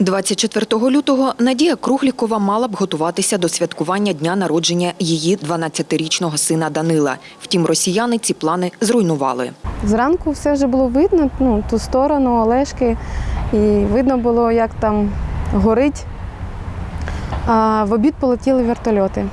24 лютого Надія Круглікова мала б готуватися до святкування дня народження її 12-річного сина Данила. Втім, росіяни ці плани зруйнували. Зранку все вже було видно, ну, ту сторону, Олешки, і видно було, як там горить. А в обід полетіли вертольоти.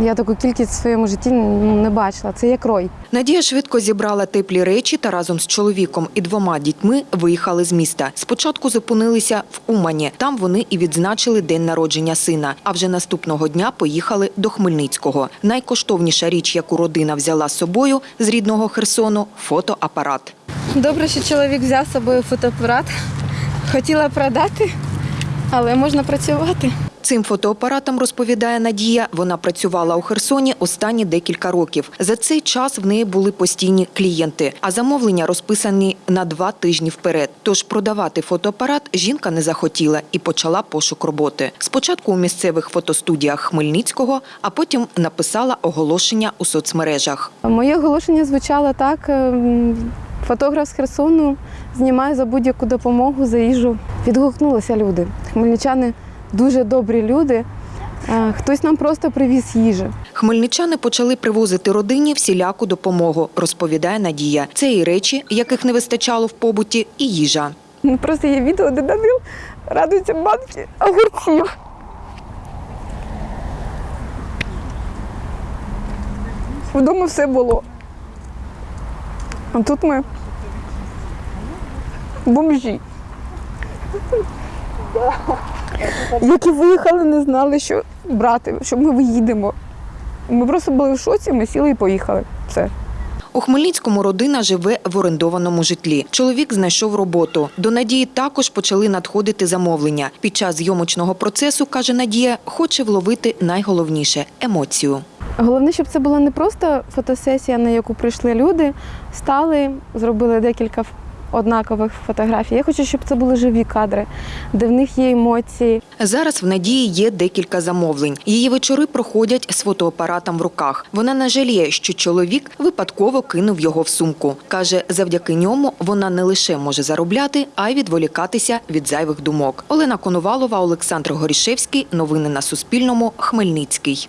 Я таку кількість в своєму житті ну, не бачила. Це як рой. Надія швидко зібрала теплі речі та разом з чоловіком і двома дітьми виїхали з міста. Спочатку зупинилися в Умані. Там вони і відзначили день народження сина. А вже наступного дня поїхали до Хмельницького. Найкоштовніша річ, яку родина взяла з собою з рідного Херсону фотоапарат. Добре, що чоловік взяв з собою фотоапарат. Хотіла продати, але можна працювати. Цим фотоапаратом, розповідає Надія, вона працювала у Херсоні останні декілька років. За цей час в неї були постійні клієнти, а замовлення розписані на два тижні вперед. Тож продавати фотоапарат жінка не захотіла і почала пошук роботи. Спочатку у місцевих фотостудіях Хмельницького, а потім написала оголошення у соцмережах. Моє оголошення звучало так: ем, фотограф з Херсону знімає за будь-яку допомогу за їжу. Відгукнулися люди. Хмельничани дуже добрі люди. Е, Хтось нам просто привіз їжі. Хмельничани почали привозити родині всіляку допомогу, розповідає Надія. Це і речі, яких не вистачало в побуті, і їжа. Ну, Просто є відео, де Данил радується банки огурців. Вдома все було. А тут ми бомжі. Які виїхали, не знали, що брати, що ми виїдемо. Ми просто були в шоці, ми сіли і поїхали. Все. У Хмельницькому родина живе в орендованому житлі. Чоловік знайшов роботу. До Надії також почали надходити замовлення. Під час зйомочного процесу, каже Надія, хоче вловити найголовніше емоцію. Головне, щоб це була не просто фотосесія, на яку прийшли люди, стали, зробили декілька однакових фотографій. Я хочу, щоб це були живі кадри, де в них є емоції. Зараз в Надії є декілька замовлень. Її вечори проходять з фотоапаратом в руках. Вона не жаліє, що чоловік випадково кинув його в сумку. Каже, завдяки ньому вона не лише може заробляти, а й відволікатися від зайвих думок. Олена Коновалова, Олександр Горішевський. Новини на Суспільному. Хмельницький.